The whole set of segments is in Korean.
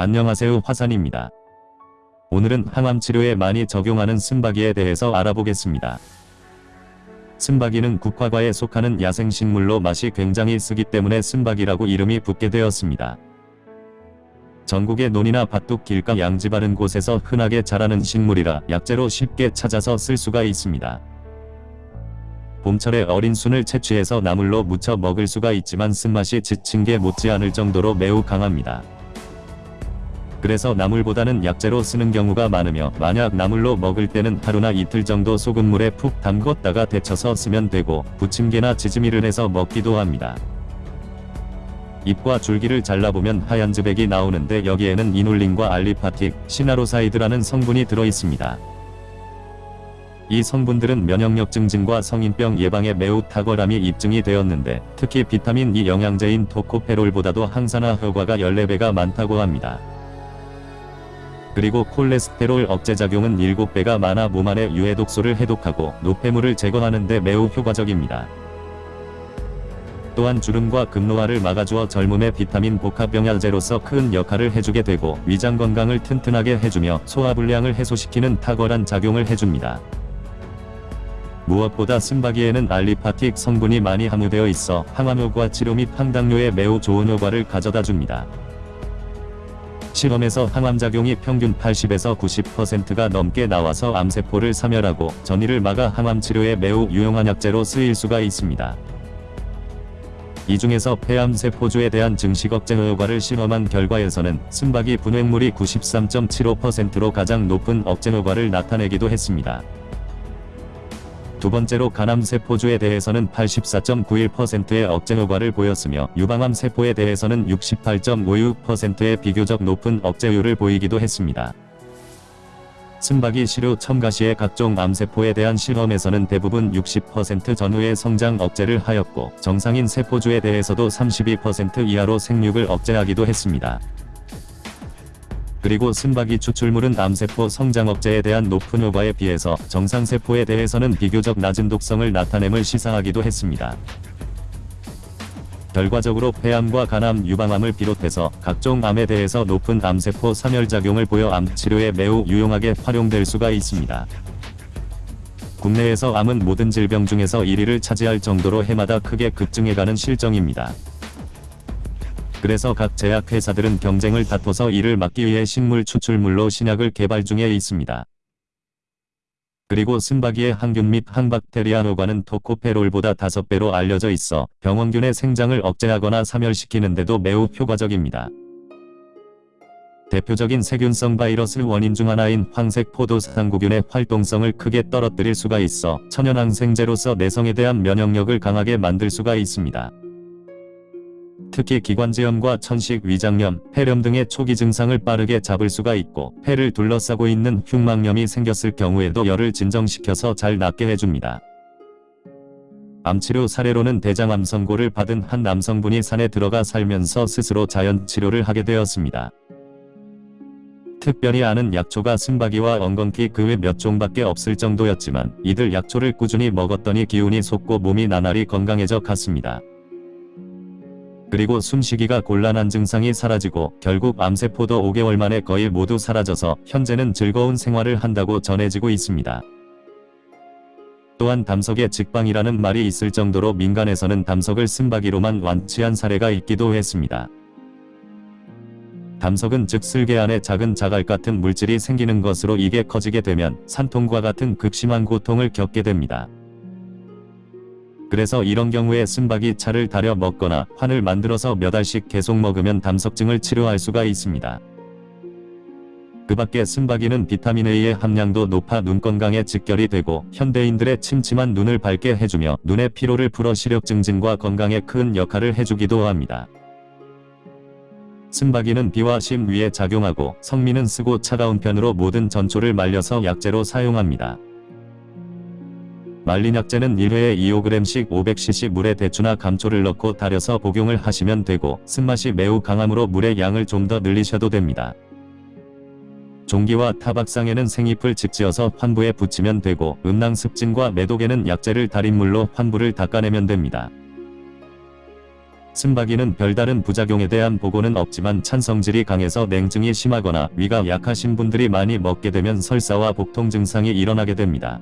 안녕하세요 화산입니다. 오늘은 항암 치료에 많이 적용하는 쓴바기에 대해서 알아보겠습니다. 쓴바기는 국화과에 속하는 야생식물로 맛이 굉장히 쓰기 때문에 쓴바기라고 이름이 붙게 되었습니다. 전국의 논이나 밭둑 길가 양지 바른 곳에서 흔하게 자라는 식물이라 약재로 쉽게 찾아서 쓸 수가 있습니다. 봄철에 어린 순을 채취해서 나물로 무쳐 먹을 수가 있지만 쓴맛이 지친 게 못지않을 정도로 매우 강합니다. 그래서 나물보다는 약재로 쓰는 경우가 많으며 만약 나물로 먹을 때는 하루나 이틀 정도 소금물에 푹 담궜다가 데쳐서 쓰면 되고 부침개나 지짐이를 해서 먹기도 합니다. 잎과 줄기를 잘라보면 하얀 즙액이 나오는데 여기에는 이눌린과 aliphatic, cynaroside라는 성분이 들어있습니다. 이 성분들은 면역력 증진과 성인병 예방에 매우 탁월함이 입증이 되었는데 특히 비타민 E 영양제인 토코페롤보다도 항산화 효과가 14배가 많다고 합니다. 그리고 콜레스테롤 억제 작용은 7배가 많아 몸 안의 유해 독소를 해독하고 노폐물을 제거하는 데 매우 효과적입니다. 또한 주름과 급노화를 막아주어 젊음의 비타민 복합영양제로서 큰 역할을 해주게 되고 위장 건강을 튼튼하게 해주며 소화불량을 해소시키는 탁월한 작용을 해줍니다. 무엇보다 쓴바기에는 알리파틱 성분이 많이 함유되어 있어 항암효과 치료 및 항당뇨에 매우 좋은 효과를 가져다 줍니다. 실험에서 항암작용이 평균 80에서 90%가 넘게 나와서 암세포를 사멸하고 전이를 막아 항암치료에 매우 유용한 약재로 쓰일 수가 있습니다. 이 중에서 폐암세포주에 대한 증식 억제 효과를 실험한 결과에서는 쓴바기 분획물이 93.75%로 가장 높은 억제 효과를 나타내기도 했습니다. 두 번째로 간암 세포주에 대해서는 84.91%의 억제 효과를 보였으며 유방암 세포에 대해서는 68.56%의 비교적 높은 억제율을 보이기도 했습니다. 씀바귀 시료 첨가 시의 각종 암세포에 대한 실험에서는 대부분 60% 전후의 성장 억제를 하였고 정상인 세포주에 대해서도 32% 이하로 생육을 억제하기도 했습니다. 그리고 씀바귀 추출물은 암세포 성장 억제에 대한 높은 효과에 비해서 정상세포에 대해서는 비교적 낮은 독성을 나타냄을 시사하기도 했습니다. 결과적으로 폐암과 간암, 유방암을 비롯해서 각종 암에 대해서 높은 암세포 사멸작용을 보여 암 치료에 매우 유용하게 활용될 수가 있습니다. 국내에서 암은 모든 질병 중에서 1위를 차지할 정도로 해마다 크게 급증해가는 실정입니다. 그래서 각 제약회사들은 경쟁을 다퉈서 이를 막기 위해 식물 추출물로 신약을 개발 중에 있습니다. 그리고 쓴바기의 항균 및 항박테리아 효과는 토코페롤보다 5배로 알려져 있어 병원균의 생장을 억제하거나 사멸시키는데도 매우 효과적입니다. 대표적인 세균성 바이러스 원인 중 하나인 황색 포도상구균의 활동성을 크게 떨어뜨릴 수가 있어 천연항생제로서 내성에 대한 면역력을 강하게 만들 수가 있습니다. 특히 기관지염과 천식, 위장염, 폐렴 등의 초기 증상을 빠르게 잡을 수가 있고 폐를 둘러싸고 있는 흉막염이 생겼을 경우에도 열을 진정시켜서 잘 낫게 해줍니다. 암치료 사례로는 대장암 선고를 받은 한 남성분이 산에 들어가 살면서 스스로 자연치료를 하게 되었습니다. 특별히 아는 약초가 쓴바기와 엉겅퀴 그 외 몇 종밖에 없을 정도였지만 이들 약초를 꾸준히 먹었더니 기운이 솟고 몸이 나날이 건강해져 갔습니다. 그리고 숨쉬기가 곤란한 증상이 사라지고 결국 암세포도 5개월 만에 거의 모두 사라져서 현재는 즐거운 생활을 한다고 전해지고 있습니다. 또한 담석에 직방이라는 말이 있을 정도로 민간에서는 담석을 쓴바기로만 완치한 사례가 있기도 했습니다. 담석은 즉 쓸개 안에 작은 자갈 같은 물질이 생기는 것으로 이게 커지게 되면 산통과 같은 극심한 고통을 겪게 됩니다. 그래서 이런 경우에 쓴바기 차를 달여 먹거나 환을 만들어서 몇 알씩 계속 먹으면 담석증을 치료할 수가 있습니다. 그 밖에 쓴바기는 비타민 A의 함량도 높아 눈 건강에 직결이 되고 현대인들의 침침한 눈을 밝게 해주며 눈의 피로를 풀어 시력 증진과 건강에 큰 역할을 해주기도 합니다. 쓴바기는 비와 심 위에 작용하고 성미는 쓰고 차가운 편으로 모든 전초를 말려서 약재로 사용합니다. 말린 약재는 1회에 2-5g씩 500cc 물에 대추나 감초를 넣고 달여서 복용을 하시면 되고 쓴맛이 매우 강하므로 물의 양을 좀 더 늘리셔도 됩니다. 종기와 타박상에는 생잎을 직지어서 환부에 붙이면 되고 음낭 습진과 매독에는 약재를 달인 물로 환부를 닦아내면 됩니다. 쓴바기는 별다른 부작용에 대한 보고는 없지만 찬성질이 강해서 냉증이 심하거나 위가 약하신 분들이 많이 먹게 되면 설사와 복통 증상이 일어나게 됩니다.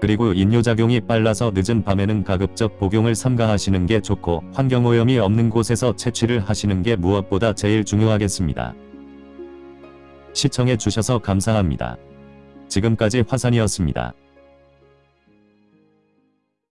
그리고 인뇨작용이 빨라서 늦은 밤에는 가급적 복용을 삼가하시는 게 좋고 환경오염이 없는 곳에서 채취를 하시는 게 무엇보다 제일 중요하겠습니다. 시청해 주셔서 감사합니다. 지금까지 화산이었습니다.